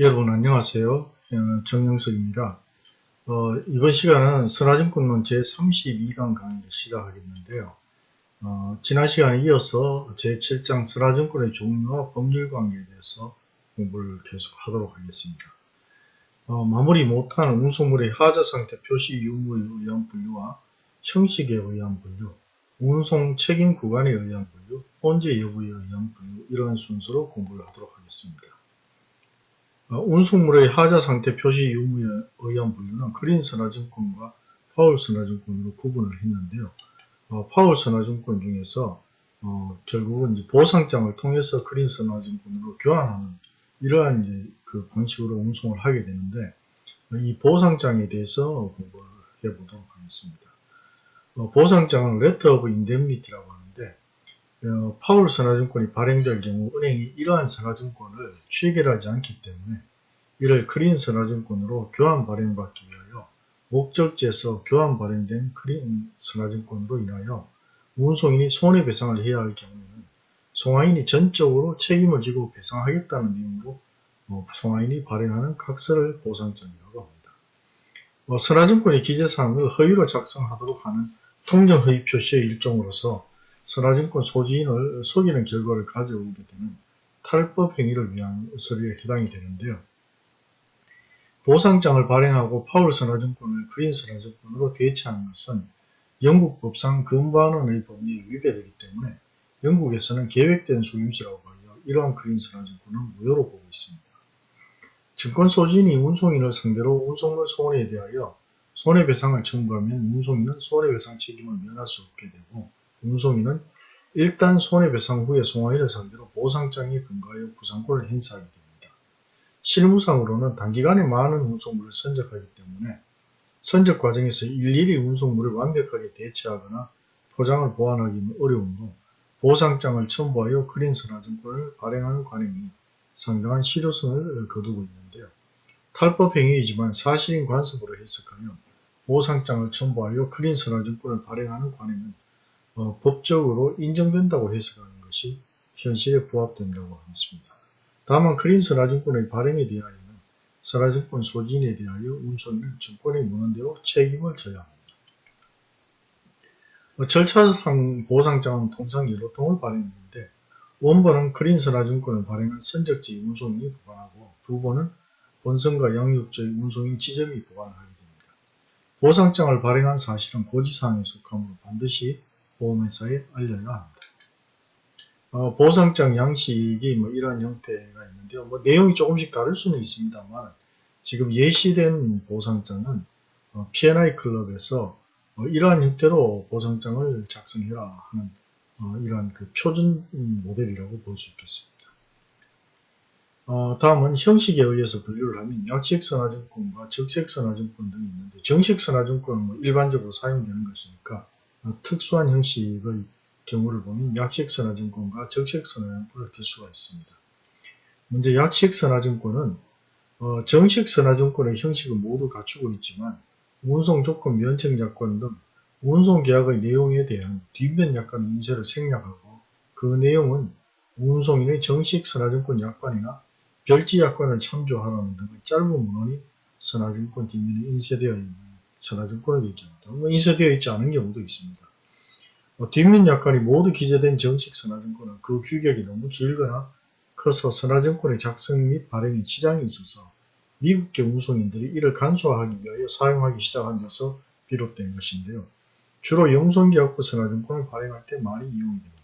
여러분 안녕하세요. 어, 정영석입니다. 어, 이번 시간은 선화증권론 제32강 강의를 시작하겠는데요. 어, 지난 시간에 이어서 제7장 선화증권의 종류와 법률관계에 대해서 공부를 계속 하도록 하겠습니다. 어, 마무리 못한 운송물의 하자상태 표시 유무에 의한 분류와 형식에 의한 분류, 운송 책임 구간에 의한 분류, 혼재 여부에 의한 분류 이러한 순서로 공부를 하도록 하겠습니다. 어, 운송물의 하자 상태 표시 유무에 의한 분류는 그린 선화증권과 파울 선화증권으로 구분을 했는데요. 어, 파울 선화증권 중에서 어, 결국은 이제 보상장을 통해서 그린 선화증권으로 교환하는 이러한 이제 그 방식으로 운송을 하게 되는데 어, 이 보상장에 대해서 공부를 해보도록 하겠습니다. 어, 보상장은 Letter of Indemnity라고 하는데 어, 파울 선화증권이 발행될 경우 은행이 이러한 선화증권을 취결하지 않기 때문에 이를 크린 선화증권으로 교환 발행받기 위하여 목적지에서 교환 발행된 크린 선화증권으로 인하여 운송인이 손해배상을 해야 할 경우에는 송화인이 전적으로 책임을 지고 배상하겠다는 내용으로 어, 송화인이 발행하는 각서를 보상장이라고 합니다. 어, 선화증권의 기재사항을 허위로 작성하도록 하는 통정허위 표시의 일종으로서 선화증권 소지인을 속이는 결과를 가져오게 되는 탈법 행위를 위한 서류에 해당이 되는데요. 보상장을 발행하고 파울 선화증권을 그린 선화증권으로 대체하는 것은 영국 법상 금반원의 법리에 위배되기 때문에 영국에서는 계획된 소유지라고 하여 이러한 그린 선화증권은 무효로 보고 있습니다. 증권 소지인이 운송인을 상대로 운송물 손해에 대하여 손해배상을 청구하면 운송인은 손해배상 책임을 면할 수 없게 되고 운송인은 일단 손해배상 후에 송화인을 상대로 보상장에 근거하여 부상권을 행사하게 됩니다. 실무상으로는 단기간에 많은 운송물을 선적하기 때문에 선적 과정에서 일일이 운송물을 완벽하게 대체하거나 포장을 보완하기는 어려우므로 보상장을 첨부하여 그린 선화증권을 발행하는 관행이 상당한 실효성을 거두고 있는데요. 탈법 행위이지만 사실인 관습으로 해석하여 보상장을 첨부하여 그린 선화증권을 발행하는 관행은 어, 법적으로 인정된다고 해석하는 것이 현실에 부합된다고 하겠습니다. 다만 그린 선화증권의 발행에 대하여는 선화증권 소진에 대하여 운송인은 증권이 무는 대로 책임을 져야 합니다. 어, 절차상 보상장은 통상 여러 통을 발행하는데 원본은 그린 선화증권을 발행한 선적지 운송인이 보관하고 부본은 본선과 양육지의 운송인 지점이 보관을 하게 됩니다. 보상장을 발행한 사실은 고지사항에 속하므로 반드시 보험회사에 알려야 합니다. 어, 보상장 양식이 뭐 이러한 형태가 있는데요. 뭐 내용이 조금씩 다를 수는 있습니다만 지금 예시된 보상장은 어, P&I 클럽에서 어, 이러한 형태로 보상장을 작성해라 하는 어, 이러한 그 표준 모델이라고 볼 수 있겠습니다. 어, 다음은 형식에 의해서 분류를 하면 약식선화증권과 적색선화증권 등이 있는데 정식선화증권은 뭐 일반적으로 사용되는 것이니까 어, 특수한 형식의 경우를 보면 약식선화증권과 적식선화증권을 들 수가 있습니다. 먼저 약식선화증권은 어, 정식선화증권의 형식은 모두 갖추고 있지만 운송조건 면책약관 등 운송계약의 내용에 대한 뒷면 약관 인쇄를 생략하고 그 내용은 운송인의 정식선화증권 약관이나 별지약관을 참조하라는 등의 짧은 문헌이 선화증권 뒷면에 인쇄되어 있는 선화증권을 얘기합니다. 뭐 인쇄되어 있지 않은 경우도 있습니다. 뭐 뒷면 약관이 모두 기재된 정식 선화증권은 그 규격이 너무 길거나 커서 선화증권의 작성 및 발행에 지장이 있어서 미국계 운송인들이 이를 간소화하기 위하여 사용하기 시작한 데서 비롯된 것인데요. 주로 영송계약부 선화증권을 발행할 때 많이 이용이 됩니다.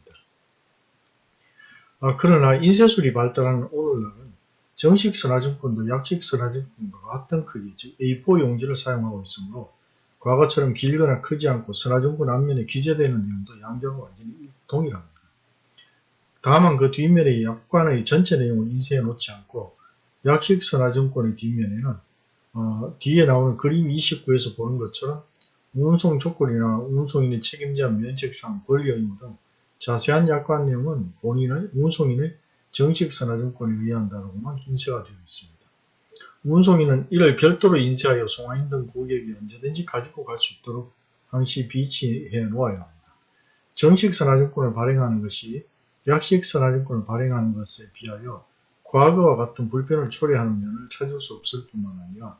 아, 그러나 인쇄술이 발달하는 오늘날은 정식 선화증권도 약식 선화증권과 같은 크기, 즉 A4 용지를 사용하고 있으므로 과거처럼 길거나 크지 않고 선화증권 앞면에 기재되는 내용도 양자가 완전히 동일합니다. 다만 그 뒷면의 약관의 전체 내용을 인쇄해 놓지 않고 약식 선화증권의 뒷면에는 어, 뒤에 나오는 그림 29에서 보는 것처럼 운송 조건이나 운송인의 책임자 면책상 권리 의무 등 자세한 약관 내용은 본인의 운송인의 정식 선화증권에 의한다라고만 인쇄가 되어 있습니다. 운송인은 이를 별도로 인쇄하여 송화인 등 고객이 언제든지 가지고 갈 수 있도록 항시 비치해 놓아야 합니다. 정식 선화증권을 발행하는 것이 약식 선화증권을 발행하는 것에 비하여 과거와 같은 불편을 초래하는 면을 찾을 수 없을 뿐만 아니라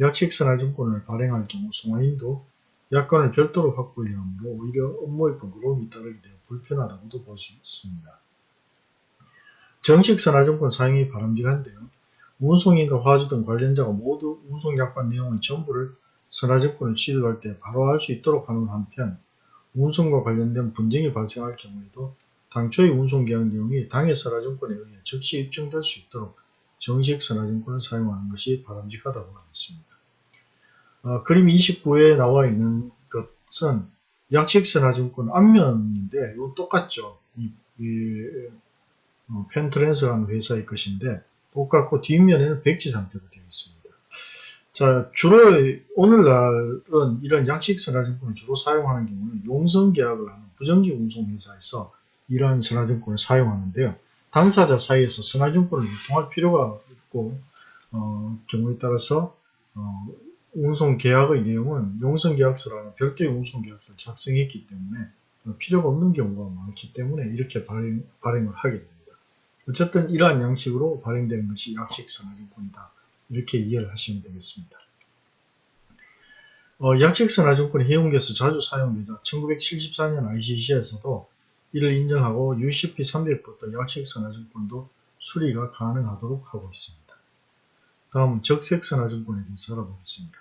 약식 선화증권을 발행할 경우 송화인도 약관을 별도로 확보해야 하므로 오히려 업무의 번거로움이 따르게 되어 불편하다고도 볼 수 있습니다. 정식 선화증권 사용이 바람직한데요. 운송인과 화주 등 관련자가 모두 운송약관 내용의 전부를 선화증권을 취득할 때 바로 알 수 있도록 하는 한편 운송과 관련된 분쟁이 발생할 경우에도 당초의 운송계약 내용이 당해 선화증권에 의해 즉시 입증될 수 있도록 정식 선화증권을 사용하는 것이 바람직하다고 하겠습니다. 어, 그림 29에 나와 있는 것은 약식 선화증권 앞면인데 이거 똑같죠. 이, 이 어, 펜트랜스라는 회사의 것인데 똑같고 뒷면에는 백지 상태로 되어 있습니다. 자, 주로 오늘날은 이런 약식 선화증권을 주로 사용하는 경우는 용성 계약을 하는 부정기 운송회사에서 이러한 선화증권을 사용하는데요. 당사자 사이에서 선화증권을 유통할 필요가 없고 어, 경우에 따라서 어, 운송 계약의 내용은 용성계약서라는 별도의 운송 계약서를 작성했기 때문에 필요가 없는 경우가 많기 때문에 이렇게 발행, 발행을 하게 됩니다. 어쨌든 이러한 양식으로 발행되는 것이 약식 선화증권이다. 이렇게 이해를 하시면 되겠습니다. 어, 약식 선화증권이 해운계에서 자주 사용되자 1974년 ICC에서도 이를 인정하고 UCP300부터 약식 선화증권도 수리가 가능하도록 하고 있습니다. 다음은 적색 선화증권에 대해서 알아보겠습니다.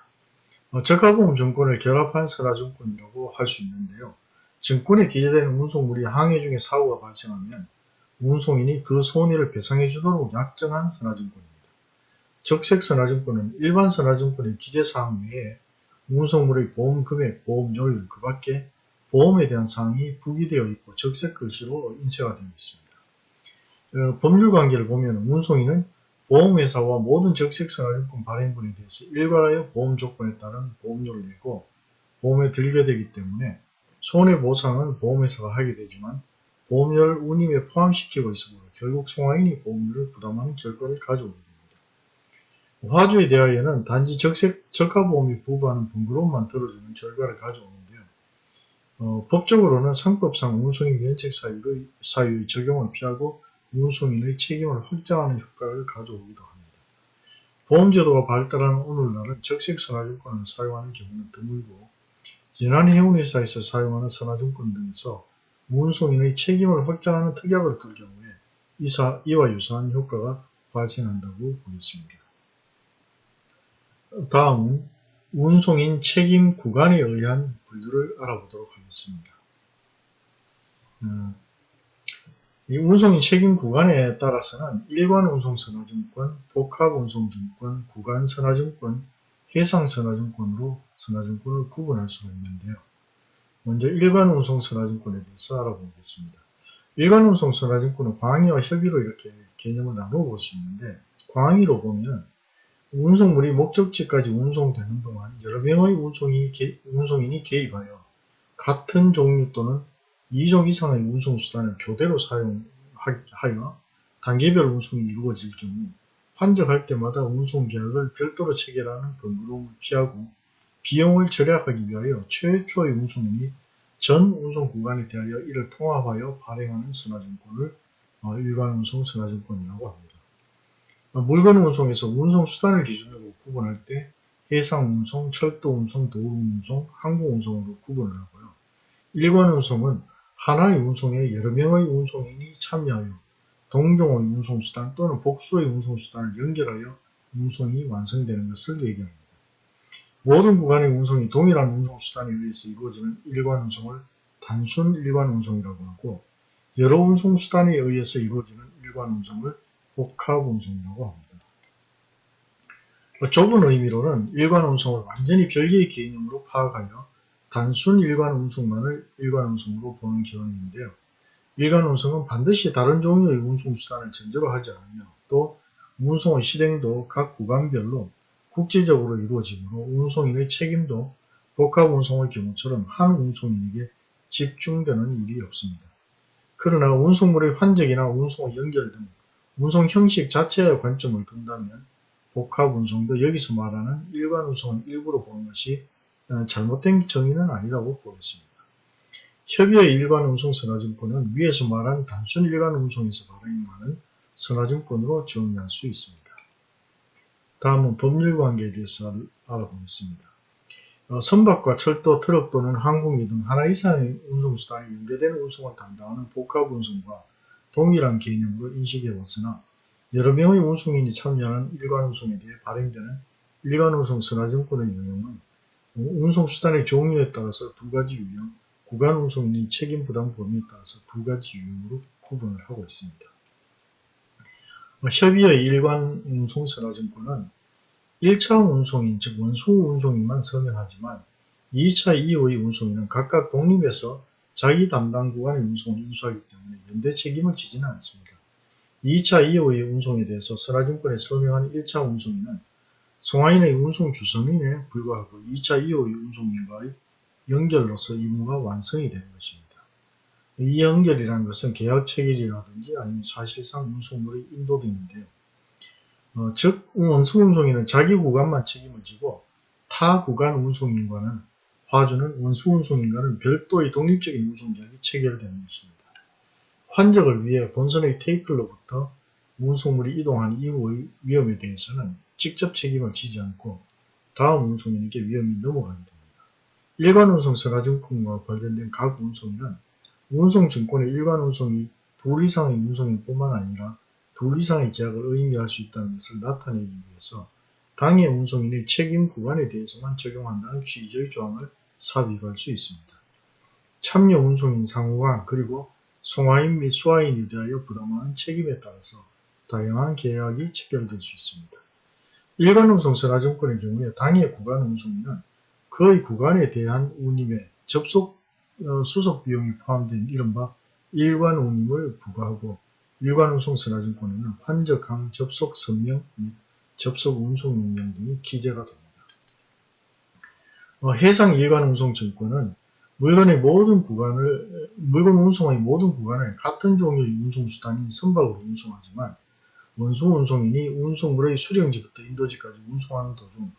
어, 적합보험 증권을 결합한 선화증권이라고 할 수 있는데요. 증권에 기재되는 운송물이 항해 중에 사고가 발생하면 운송인이 그 손해를 배상해 주도록 약정한 선화증권입니다. 적색 선화증권은 일반 선화증권의 기재사항 외에 운송물의 보험 금액, 보험료율, 그 밖에 보험에 대한 사항이 부기되어 있고 적색 글씨로 인쇄가 되어 있습니다. 어, 법률 관계를 보면 운송인은 보험회사와 모든 적색선화증권 발행분에 대해서 일괄하여 보험 조건에 따른 보험료를 내고 보험에 들게 되기 때문에 손해보상은 보험회사가 하게 되지만 보험료를 운임에 포함시키고 있으므로 결국 송화인이 보험료를 부담하는 결과를 가져오게 됩니다. 화주에 대하여는 단지 적색, 적합보험이 부과하는 번거로움만 들어주는 결과를 가져오는데요. 어, 법적으로는 상법상 운송인 면책 사유의, 사유의 적용을 피하고 운송인의 책임을 확장하는 효과를 가져오기도 합니다. 보험제도가 발달하는 오늘날은 적색선화증권을 사용하는 경우는 드물고 연한해운회사에서 사용하는 선화증권 등에서 운송인의 책임을 확장하는 특약을 둘 경우에 이사, 이와 유사한 효과가 발생한다고 보겠습니다. 다음은 운송인 책임 구간에 의한 분류를 알아보도록 하겠습니다. 음, 이 운송인 책임 구간에 따라서는 일관 운송선화증권, 복합운송증권, 구간선화증권, 해상선화증권으로 선화증권을 구분할 수가 있는데요. 먼저 일관 운송선화증권에 대해서 알아보겠습니다. 일관 운송선화증권은 광의와 협의로 이렇게 개념을 나누어 볼수 있는데 광의로 보면 운송물이 목적지까지 운송되는 동안 여러 명의 운송이, 운송인이 개입하여 같은 종류 또는 2종 이상의 운송수단을 교대로 사용하여 단계별 운송이 이루어질 경우 환적할 때마다 운송계약을 별도로 체결하는 번거로움을 피하고 비용을 절약하기 위하여 최초의 운송인이 전 운송 구간에 대하여 이를 통합하여 발행하는 선화증권을 어, 일반 운송 선화증권이라고 합니다. 어, 물건 운송에서 운송 수단을 기준으로 구분할 때 해상 운송, 철도 운송, 도로 운송, 항공 운송으로 구분을 하고요. 일관 운송은 하나의 운송에 여러 명의 운송인이 참여하여 동종의 운송수단 또는 복수의 운송수단을 연결하여 운송이 완성되는 것을 얘기합니다. 모든 구간의 운송이 동일한 운송수단에 의해서 이루어지는 일관 운송을 단순 일관 운송이라고 하고 여러 운송수단에 의해서 이루어지는 일관 운송을 복합 운송이라고 합니다. 좁은 의미로는 일관 운송을 완전히 별개의 개념으로 파악하여 단순 일관 운송만을 일관 운송으로 보는 경우인데요. 일관 운송은 반드시 다른 종류의 운송수단을 전제로 하지 않으며 또 운송의 실행도 각 구간별로 국제적으로 이루어지므로 운송인의 책임도 복합 운송의 경우처럼 한 운송인에게 집중되는 일이 없습니다. 그러나 운송물의 환적이나 운송의 연결 등 운송 형식 자체의 관점을 둔다면 복합 운송도 여기서 말하는 일관 운송의 일부로 보는 것이 어, 잘못된 정의는 아니라고 보겠습니다. 협의의 일관 운송 선화증권은 위에서 말한 단순 일관 운송에서 발행하는 선화증권으로 정리할 수 있습니다. 다음은 법률 관계에 대해서 알아보겠습니다. 어, 선박과 철도, 트럭 또는 항공기 등 하나 이상의 운송수단이 연계되는 운송을 담당하는 복합운송과 동일한 개념으로 인식해 왔으나 여러 명의 운송인이 참여하는 일관운송에 대해 발행되는 일관운송 선화증권의 유형은 운송수단의 종류에 따라서 두 가지 유형, 구간운송인의 책임부담 범위에 따라서 두 가지 유형으로 구분을 하고 있습니다. 어, 협의의 일관 운송 선화증권은 1차 운송인 즉 원수 운송인만 서명하지만 2차 이후의 운송인은 각각 독립해서 자기 담당 구간의 운송을 인수하기 때문에 연대 책임을 지지는 않습니다. 2차 이후의 운송에 대해서 선화증권에 서명한 1차 운송인은 송화인의 운송 주선인에 불과하고 2차 이후의 운송인과의 연결로서 임무가 완성이 되는 것입니다. 이 연결이라는 것은 계약 체결이라든지 아니면 사실상 운송물의 인도 등인데요. 어, 즉 원수 운송인은 자기 구간만 책임을 지고 타 구간 운송인과는 화주는 원수 운송인과는 별도의 독립적인 운송계약이 체결되는 것입니다. 환적을 위해 본선의 테이플로부터 운송물이 이동한 이후의 위험에 대해서는 직접 책임을 지지 않고 다음 운송인에게 위험이 넘어가게 됩니다. 일반 운송 선화증권과 관련된 각 운송인은 운송증권의 일반 운송이 둘 이상의 운송인 뿐만 아니라 둘 이상의 계약을 의미할 수 있다는 것을 나타내기 위해서 당해 운송인의 책임 구간에 대해서만 적용한다는 취지의 조항을 삽입할 수 있습니다. 참여 운송인 상호간 그리고 송화인 및 수화인에 대하여 부담하는 책임에 따라서 다양한 계약이 체결될 수 있습니다. 일반 운송 선화증권의 경우에 당해 구간 운송인은 그의 구간에 대한 운임에 접속 어, 수속 비용이 포함된 이른바 일관 운임을 부과하고 일관 운송 선화증권에는 환적항 접속 선명 및 접속 운송 명령 등이 기재가 됩니다. 어, 해상 일관 운송 증권은 물건의 모든 구간을 물건 운송의 모든 구간을 같은 종류의 운송수단인 선박으로 운송하지만 원수 운송인이 운송물의 수령지부터 인도지까지 운송하는 도중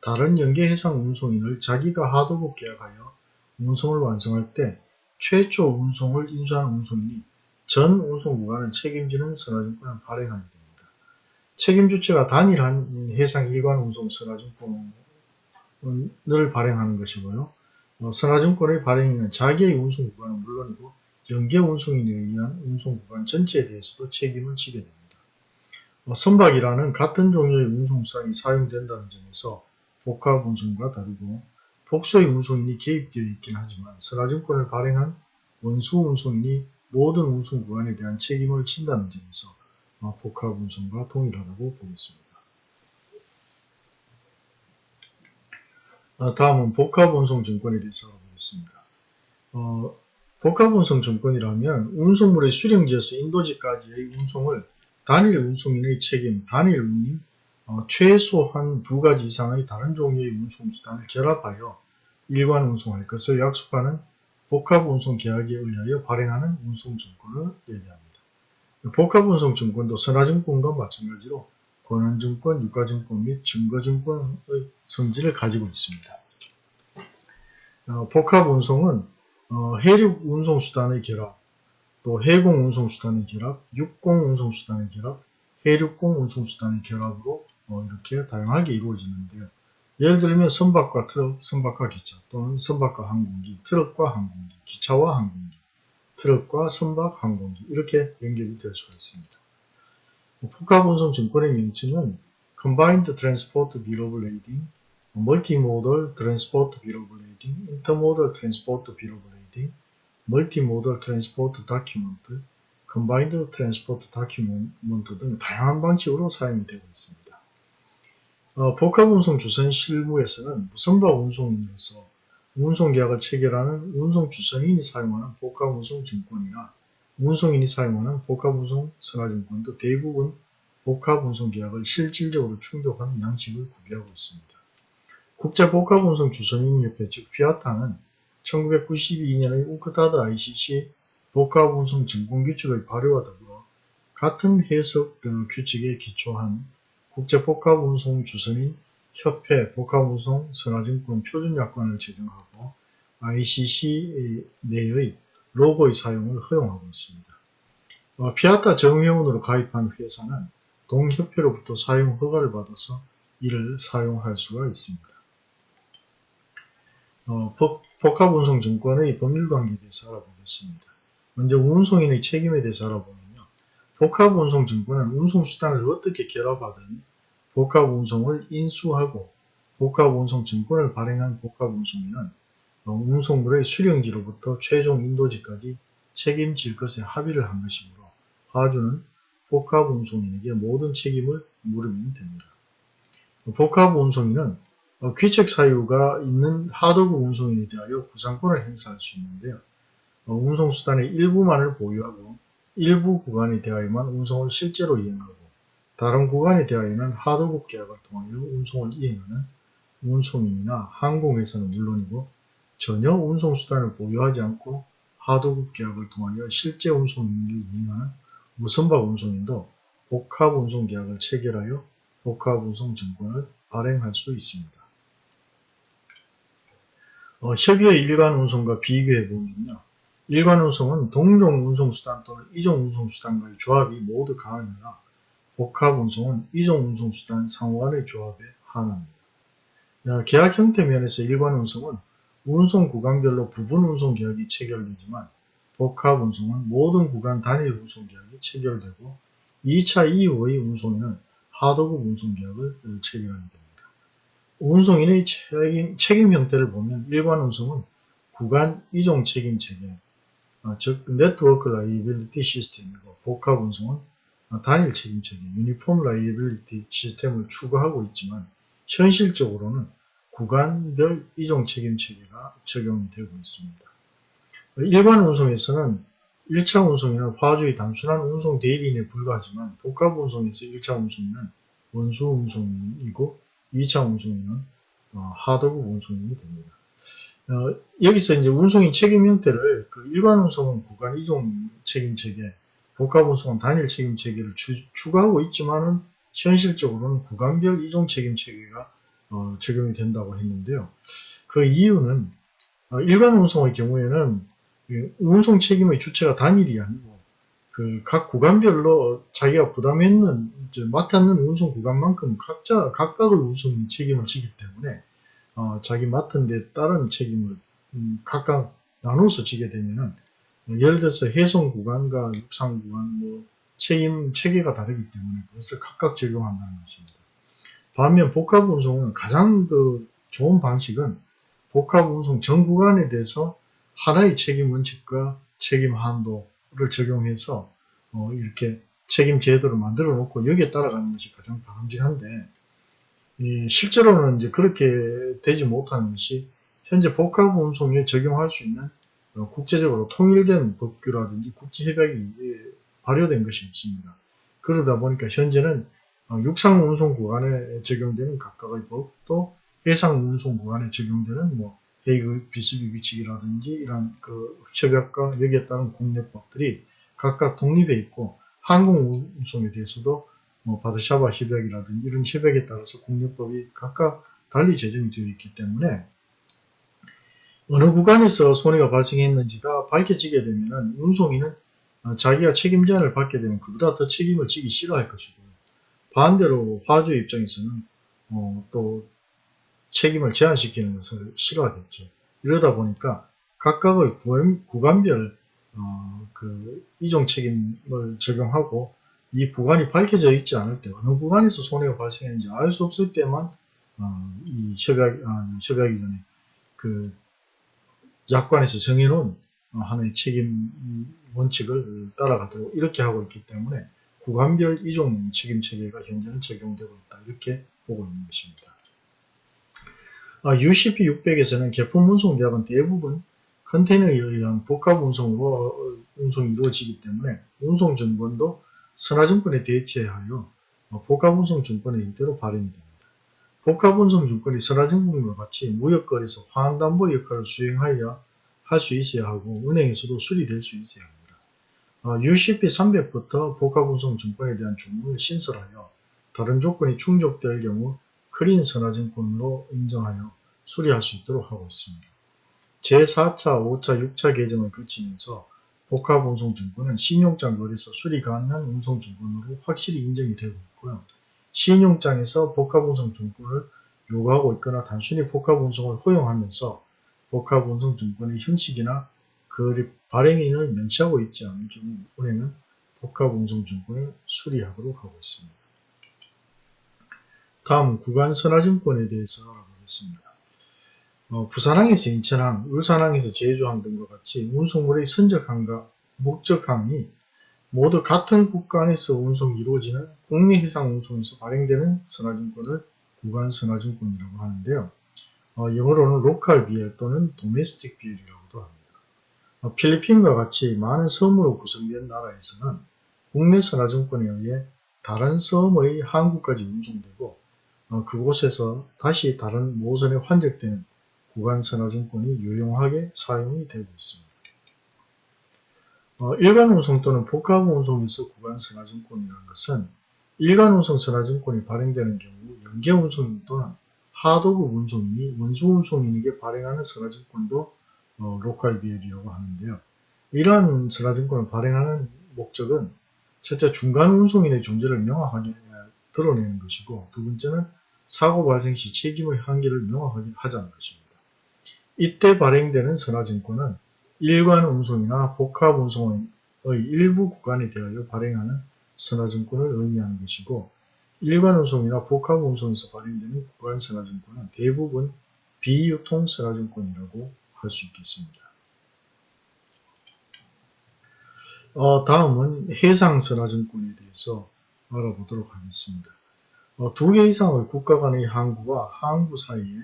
다른 연계 해상 운송인을 자기가 하도급 계약하여 운송을 완성할 때 최초 운송을 인수한 운송인이 전 운송 구간을 책임지는 선화증권을 발행하게 됩니다. 책임 주체가 단일한 해상 일관 운송 선화증권을 발행하는 것이고요. 어, 선화증권의 발행인은 자기의 운송 구간은 물론이고 연계 운송인에 의한 운송 구간 전체에 대해서도 책임을 지게 됩니다. 어, 선박이라는 같은 종류의 운송수단이 사용된다는 점에서 복합 운송과 다르고 복수의 운송인이 개입되어 있긴 하지만 선화증권을 발행한 원수 운송인이 모든 운송 구간에 대한 책임을 진다는 점에서 복합 운송과 동일하다고 보겠습니다. 아, 다음은 복합 운송 증권에 대해서 알아보겠습니다. 어, 복합 운송 증권이라면 운송물의 수령지에서 인도지까지의 운송을 단일 운송인의 책임, 단일 운임, 어, 최소한 두 가지 이상의 다른 종류의 운송수단을 결합하여 일관 운송할 것을 약속하는 복합운송계약에 의하여 발행하는 운송증권을 얘기합니다. 복합운송증권도 선화증권과 마찬가지로 권한증권, 유가증권 및 증거증권의 성질을 가지고 있습니다. 어, 복합운송은 어, 해륙 운송수단의 결합, 또 해공 운송수단의 결합, 육공 운송수단의 결합, 해륙공 운송수단의 결합으로 어, 이렇게 다양하게 이루어지는데요. 예를 들면 선박과 트럭, 선박과 기차 또는 선박과 항공기, 트럭과 항공기, 기차와 항공기, 트럭과 선박, 항공기 이렇게 연결이 될 수가 있습니다. 복합운송 증권의 명칭은 Combined Transport Bill of Lading, Multimodal Transport Bill of Lading, Intermodal Transport Bill of Lading, Multimodal Transport Document, Combined Transport Document 등 다양한 방식으로 사용이 되고 있습니다. 어, 복합운송 주선 실무에서는 무선박 운송인으로서 운송계약을 체결하는 운송주선인이 사용하는 복합운송 증권이나 운송인이 사용하는 복합운송 선화증권도 대부분 복합운송계약을 실질적으로 충족하는 양식을 구비하고 있습니다. 국제복합운송 주선인협회 즉 피아타는 1992년의 우크타드 ICC 복합운송 증권규칙의 발효와 더불어 같은 해석 규칙에 기초한 국제복합운송 주선인 협회 복합운송 선화증권 표준약관을 제정하고 ICC 내의 로고의 사용을 허용하고 있습니다. 어, 피아타 정회원으로 가입한 회사는 동협회로부터 사용 허가를 받아서 이를 사용할 수가 있습니다. 어, 복합운송증권의 법률관계에 대해서 알아보겠습니다. 먼저 운송인의 책임에 대해서 알아보면요. 복합운송증권은 운송수단을 어떻게 결합하든 복합운송을 인수하고 복합운송증권을 발행한 복합운송인은 어, 운송물의 수령지로부터 최종 인도지까지 책임질 것에 합의를 한 것이므로 화주는 복합운송인에게 모든 책임을 물으면 됩니다. 복합운송인은 어, 귀책 사유가 있는 하도급 운송인에 대하여 구상권을 행사할 수 있는데요. 어, 운송수단의 일부만을 보유하고 일부 구간에 대하여만 운송을 실제로 이행하고 다른 구간에 대하여는 하도급 계약을 통하여 운송을 이행하는 운송인이나 항공회사는 물론이고 전혀 운송수단을 보유하지 않고 하도급 계약을 통하여 실제 운송을 이행하는 무선박 운송인도 복합운송 계약을 체결하여 복합운송 증권을 발행할 수 있습니다. 어, 협의의 일반 운송과 비교해 보면요. 일반 운송은 동종 운송수단 또는 이종 운송수단과의 조합이 모두 가능하나 복합 운송은 이종 운송수단 상호간의 한합니다. 어, 계약 형태 면에서 일반 운송은 운송 구간별로 부분 운송 계약이 체결되지만 복합 운송은 모든 구간 단일 운송 계약이 체결되고 2차 이후의 운송에는 하도급 운송 계약을 체결하게 됩니다. 운송인의 책임, 책임 형태를 보면 일반 운송은 구간 이종 책임 체계, 어, 즉 network liability system이고 복합 운송은 단일 책임 체계, uniform liability system을 추구하고 있지만 현실적으로는 구간별 이종 책임 체계가 적용이 되고 있습니다. 일반 운송에서는 1차 운송인은 화주의 단순한 운송 대리인에 불과하지만 복합 운송에서 1차 운송인은 원수 운송인이고 2차 운송인은 어, 하도급 운송인이 됩니다. 어, 여기서 이제 운송인 책임 형태를 그 일반 운송은 구간 이종 책임 체계, 복합 운송은 단일 책임 체계를 주, 추가하고 있지만은 현실적으로는 구간별 이종 책임 체계가 어, 적용이 된다고 했는데요. 그 이유는 어, 일반 운송의 경우에는 운송 책임의 주체가 단일이 아니고 그 각 구간별로 자기가 부담했는 맡았는 운송 구간만큼 각자 각각의 운송 책임을 지기 때문에 어, 자기 맡은 데 따른 책임을 음, 각각 나눠서 지게 되면은 예를 들어서 해송 구간과 육상 구간 뭐 책임 체계가 다르기 때문에 그것을 각각 적용한다는 것입니다. 반면 복합 운송은 가장 그 좋은 방식은 복합 운송 전 구간에 대해서 하나의 책임 원칙과 책임 한도를 적용해서 어, 이렇게 책임 제도를 만들어 놓고 여기에 따라가는 것이 가장 바람직한데 실제로는 이제 그렇게 되지 못하는 것이 현재 복합 운송에 적용할 수 있는 어, 국제적으로 통일된 법규라든지 국제협약이 발효된 것이 없습니다. 그러다 보니까 현재는 어, 육상 운송 구간에 적용되는 각각의 법, 또 해상 운송 구간에 적용되는 뭐 헤이그 비스비 규칙이라든지 이런 그 협약과 여기에 따른 국내법들이 각각 독립해 있고 항공 운송에 대해서도 뭐 바르샤바 협약이라든지 이런 협약에 따라서 국내법이 각각 달리 제정이 되어 있기 때문에 어느 구간에서 손해가 발생했는지가 밝혀지게 되면 운송인은 어, 자기가 책임 제한을 받게 되면 그보다 더 책임을 지기 싫어할 것이고 반대로 화주 입장에서는 어, 또 책임을 제한시키는 것을 싫어하겠죠. 이러다 보니까 각각의 구간별 어, 그 이종 책임을 적용하고 이 구간이 밝혀져 있지 않을 때 어느 구간에서 손해가 발생했는지 알 수 없을 때만 어, 이 협약, 아, 협약이 전에 그 약관에서 정해놓은 어, 하나의 책임 원칙을 따라가도록 이렇게 하고 있기 때문에 구간별 이종 책임 체계가 현재는 적용되고 있다 이렇게 보고 있는 것입니다. UCP 600에서는 개품 운송 대학은 대부분 컨테이너에 의한 복합 운송으로 운송이 이루어지기 때문에 운송 증권도 선화증권에 대체하여 복합 운송 증권의 형태로 발행이 됩니다. 복합 운송 증권이 선화증권과 같이 무역거래에서 화환담보 역할을 수행하여 할 수 있어야 하고 은행에서도 수리될 수 있어야 합니다. UCP 300부터 복합 운송 증권에 대한 조문을 신설하여 다른 조건이 충족될 경우 크린 선화증권으로 인정하여 수리할 수 있도록 하고 있습니다. 제4차, 5차, 6차 개정을 거치면서 복합운송증권은 신용장 거래소 수리 가능한 운송증권으로 확실히 인정이 되고 있고요. 신용장에서 복합운송 증권을 요구하고 있거나 단순히 복합운송을 허용하면서 복합운송 증권의 형식이나 그 발행인을 명시하고 있지 않은 경우 은행은 복합운송 증권을 수리하도록 하고 있습니다. 다음 구간선화증권에 대해서 알아보겠습니다. 어, 부산항에서 인천항, 울산항에서 제주항 등과 같이 운송물의 선적항과 목적항이 모두 같은 국가 안에서 운송이 이루어지는 국내 해상 운송에서 발행되는 선화증권을 구간 선화증권이라고 하는데요. 어, 영어로는 로컬 BL 또는 도메스틱 BL이라고도 합니다. 어, 필리핀과 같이 많은 섬으로 구성된 나라에서는 국내 선화증권에 의해 다른 섬의 항구까지 운송되고 어, 그곳에서 다시 다른 모선에 환적되는 구간 선화증권이 유용하게 사용이 되고 있습니다. 어, 일간 운송 또는 복합 운송에서 구간 선화증권이라는 것은 일간 운송 선화증권이 발행되는 경우 연계 운송인 또는 하도급 운송인이 원수 운송인에게 발행하는 선화증권도 어, 로컬 비엘이라고 하는데요. 이러한 선화증권을 발행하는 목적은 첫째 중간 운송인의 존재를 명확하게 드러내는 것이고 두 번째는 사고 발생 시 책임의 한계를 명확하게 하자는 것입니다. 이때 발행되는 선화증권은 일관 운송이나 복합 운송의 일부 구간에 대하여 발행하는 선화증권을 의미하는 것이고 일관 운송이나 복합 운송에서 발행되는 구간 선화증권은 대부분 비유통 선화증권이라고 할 수 있겠습니다. 어, 다음은 해상 선화증권에 대해서 알아보도록 하겠습니다. 어, 두개 이상의 국가 간의 항구와 항구 사이에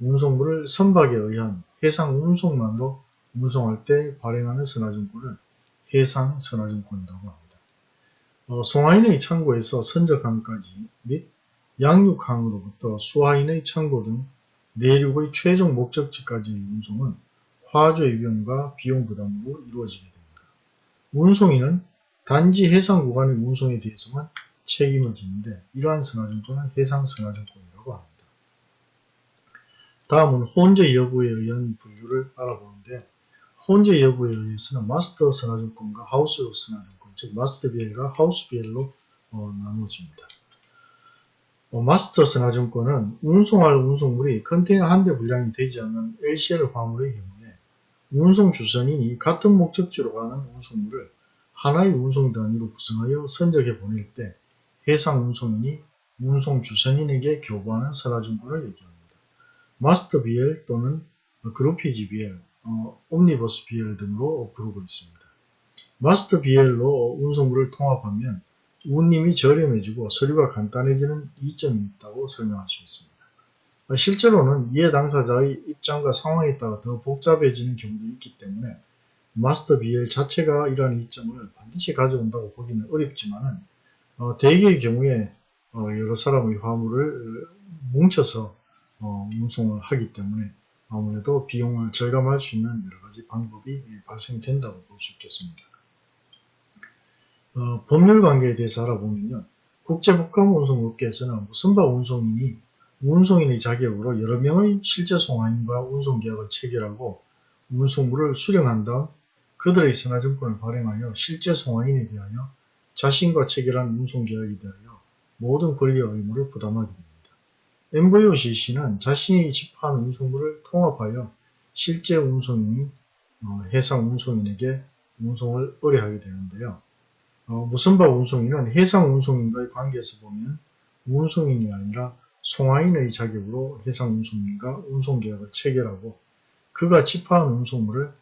운송물을 선박에 의한 해상 운송만으로 운송할 때 발행하는 선화증권을 해상 선화증권이라고 합니다. 어, 송하인의 창고에서 선적항까지 및 양육항으로부터 수하인의 창고 등 내륙의 최종 목적지까지의 운송은 화주의 비용과 비용 부담으로 이루어지게 됩니다. 운송인은 단지 해상 구간의 운송에 대해서만 책임을 지는데 이러한 선화증권은 해상 선화증권이라고 합니다. 다음은 혼재 여부에 의한 분류를 알아보는데 혼재 여부에 의해서는 마스터 선화증권과 하우스 선화증권 즉 마스터 비엘과 하우스 비엘로 어, 나누어집니다. 어, 마스터 선화증권은 운송할 운송물이 컨테이너 한 대 분량이 되지 않는 LCL 화물의 경우에 운송 주선인이 같은 목적지로 가는 운송물을 하나의 운송 단위로 구성하여 선적해 보낼 때 해상 운송인이 운송 주선인에게 교부하는 선화증권을 얘기합니다. 마스터 BL 또는 그룹피지 BL, 어, 옴니버스 BL 등으로 부르고 있습니다. 마스터 BL로 운송물을 통합하면 운임이 저렴해지고 서류가 간단해지는 이점이 있다고 설명할 수 있습니다. 실제로는 이해 당사자의 입장과 상황에 따라 더 복잡해지는 경우도 있기 때문에 마스터 BL 자체가 이러한 이점을 반드시 가져온다고 보기는 어렵지만 어, 대개의 경우에 어, 여러 사람의 화물을 뭉쳐서 어, 운송을 하기 때문에 아무래도 비용을 절감할 수 있는 여러가지 방법이 발생된다고 볼 수 있겠습니다. 어, 법률 관계에 대해서 알아보면요. 국제복합 운송업계에서는 무선바 운송인이 운송인의 자격으로 여러 명의 실제 송화인과 운송계약을 체결하고 운송물을 수령한 다음 그들의 선화증권을 발행하여 실제 송화인에 대하여 자신과 체결한 운송계약에 대하여 모든 권리와 의무를 부담하게 됩니다. MVOCC는 자신이 집한 운송물을 통합하여 실제 운송인이 어, 해상 운송인에게 운송을 의뢰하게 되는데요. 어, 무선바 운송인은 해상 운송인과의 관계에서 보면 운송인이 아니라 송화인의 자격으로 해상 운송인과 운송계약을 체결하고 그가 집하한 운송물을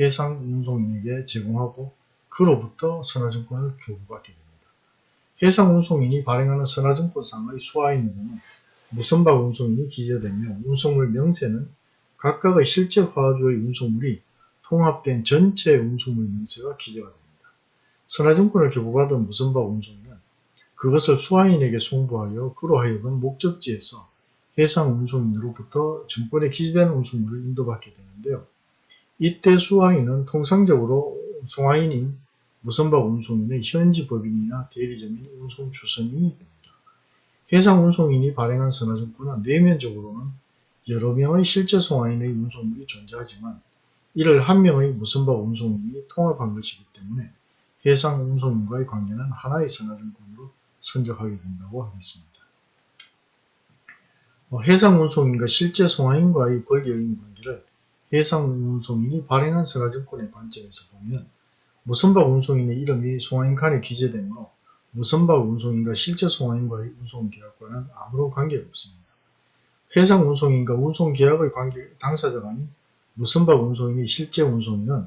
해상 운송인에게 제공하고 그로부터 선화증권을 교부받게 됩니다. 해상 운송인이 발행하는 선화증권상의 수화인으로는 무선박 운송이 기재되며 운송물 명세는 각각의 실제 화주의 운송물이 통합된 전체 운송물 명세가 기재가 됩니다. 선화증권을 교부받은 무선박 운송인은 그것을 수화인에게 송부하여 그로 하여금 목적지에서 해상 운송인으로부터 증권에 기재된 운송물을 인도받게 되는데요. 이때 수화인은 통상적으로 송화인인 무선박 운송인의 현지 법인이나 대리점인 운송주선인이 됩니다. 해상 운송인이 발행한 선화증권은 내면적으로는 여러 명의 실제 송화인의 운송물이 존재하지만 이를 한 명의 무선박 운송인이 통합한 것이기 때문에 해상 운송인과의 관계는 하나의 선화증권으로 선적하게 된다고 하겠습니다. 어, 해상 운송인과 실제 송화인과의 권리의 관계를 해상 운송인이 발행한 선화증권의 관점에서 보면 무선박 운송인의 이름이 송화인 칸에 기재되므로 무선박 운송인과 실제 송화인과 의 운송계약과는 아무런 관계가 없습니다. 해상 운송인과 운송계약의 관계 당사자가 아닌 무선박 운송인이 실제 운송인은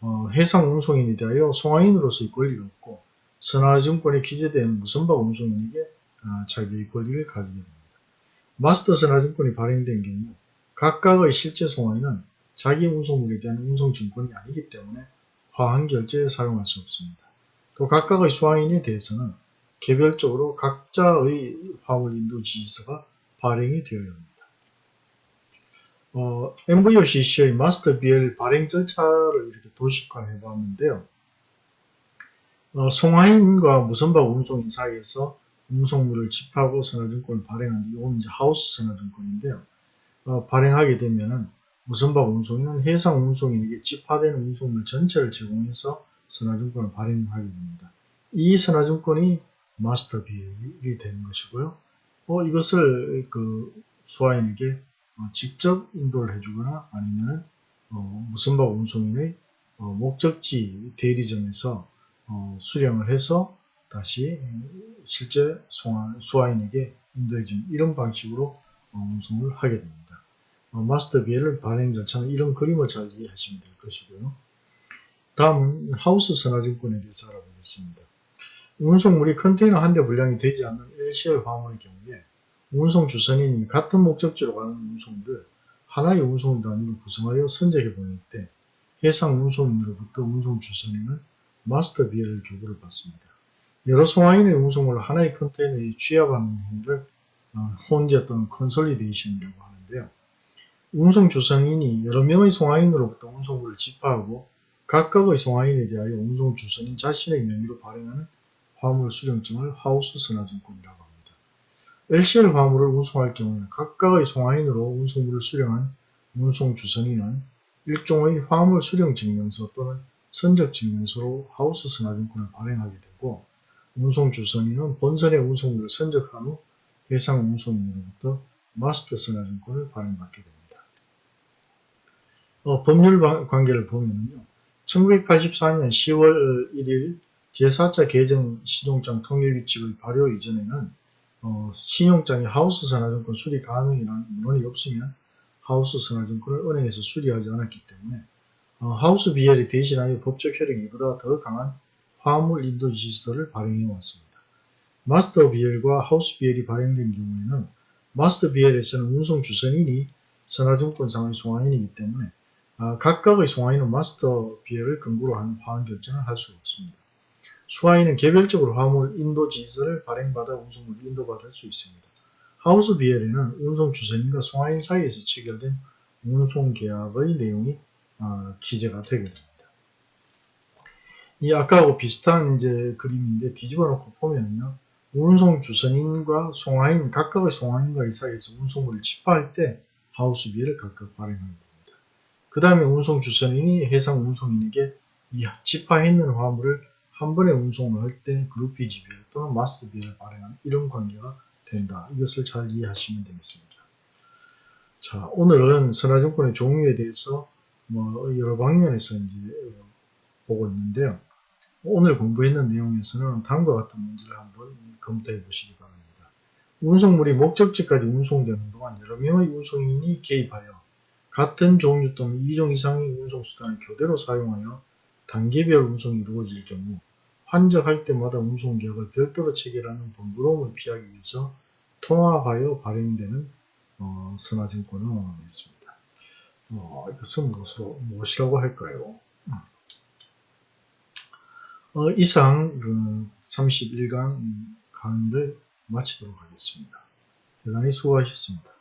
어, 해상 운송인에 대하여 송화인으로서의 권리가 없고 선화증권에 기재된 무선박 운송인에게 어, 자기의 권리를 가지게 됩니다. 마스터 선화증권이 발행된 경우 각각의 실제 송화인은 자기 운송물에 대한 운송증권이 아니기 때문에 화한 결제에 사용할 수 없습니다. 또 각각의 수화인에 대해서는 개별적으로 각자의 화물 인도 지시서가 발행이 되어야 합니다. 어, MVOCC의 마스터 BL 발행 절차를 이렇게 도식화해 봤는데요. 어, 송화인과 무선박 운송인 사이에서 운송물을 집하고 선화증권을 발행하는 이건 이제 하우스 선화증권인데요. 어, 발행하게 되면은 무선박 운송인은 해상 운송인에게 집하되는 운송물 전체를 제공해서 선화증권을 발행하게 됩니다. 이 선화증권이 마스터 비율이 되는 것이고요. 어, 이것을 그 수화인에게 어, 직접 인도를 해주거나 아니면 어, 무선박 운송인의 어, 목적지 대리점에서 어, 수령을 해서 다시 실제 수화인에게 인도해주는 이런 방식으로 어, 운송을 하게 됩니다. 어, 마스터 비엘을 발행 절차는 이런 그림을 잘 이해하시면 될 것이고요. 다음은 하우스 선화증권에 대해서 알아보겠습니다. 운송물이 컨테이너 한 대 분량이 되지 않는 LCL 화물의 경우에 운송 주선인이 같은 목적지로 가는 운송물을 하나의 운송 단위로 구성하여 선적해 보낼 때 해상 운송인으로부터 운송 주선인은 마스터 비엘을 교부를 받습니다. 여러 송화인의 운송물을 하나의 컨테이너에 취합하는 행위를 어, 혼재 또는 consolidation이라고 하는데요. 운송 주선인이 여러 명의 송화인으로부터 운송물을 집하하고 각각의 송화인에 대하여 운송 주선인 자신의 명의로 발행하는 화물 수령증을 하우스 선화증권이라고 합니다. LCL 화물을 운송할 경우에 각각의 송화인으로 운송물을 수령한 운송 주선인은 일종의 화물 수령 증명서 또는 선적 증명서로 하우스 선화증권을 발행하게 되고 운송 주선인은 본선의 운송물을 선적한 후 해상 운송인으로부터 마스터 선화증권을 발행받게 됩니다. 어, 법률 관계를 보면요. 1984년 10월 1일 제4차 개정 신용장 통일규칙의 발효 이전에는 어, 신용장이 하우스 선화증권 수리 가능이라는 문헌이 없으면 하우스 선화증권을 은행에서 수리하지 않았기 때문에 어, 하우스 BL이 대신하여 법적 효력이 보다 더 강한 화물 인도 지시서를 발행해 왔습니다. 마스터 BL과 하우스 BL이 발행된 경우에는 마스터 BL에서는 운송 주선인이 선화증권상의 송화인이기 때문에 아, 각각의 송화인은 마스터 비엘을 근거로 한 화환 결정을 할수 없습니다. 수화인은 개별적으로 화물 인도 지시서를 발행받아 운송물을 인도받을 수 있습니다. 하우스 비엘에는 운송 주선인과 송화인 사이에서 체결된 운송 계약의 내용이 어, 기재가 되게 됩니다. 이 아까하고 비슷한 이제 그림인데 뒤집어 놓고 보면요. 운송 주선인과 송화인, 각각의 송화인과의 사이에서 운송물을 집하할 때 하우스 비엘을 각각 발행합니다. 그 다음에 운송 주선인이 해상 운송인에게 이 집화했는 화물을 한 번에 운송을 할 때 그룹비 지비를 또는 마스 비를 발행하는 이런 관계가 된다. 이것을 잘 이해하시면 되겠습니다. 자, 오늘은 선화증권의 종류에 대해서 뭐 여러 방면에서 이제 보고 있는데요. 오늘 공부했는 내용에서는 다음과 같은 문제를 한번 검토해 보시기 바랍니다. 운송물이 목적지까지 운송되는 동안 여러 명의 운송인이 개입하여 같은 종류 또는 2종 이상의 운송수단을 교대로 사용하여 단계별 운송이 이루어질 경우 환적할 때마다 운송계약을 별도로 체결하는 번거로움을 피하기 위해서 통합하여 발행되는 어, 선화증권을 있습니다. 어, 이것은 무엇으로, 무엇이라고 할까요? 어, 이상 그 31강 강의를 마치도록 하겠습니다. 대단히 수고하셨습니다.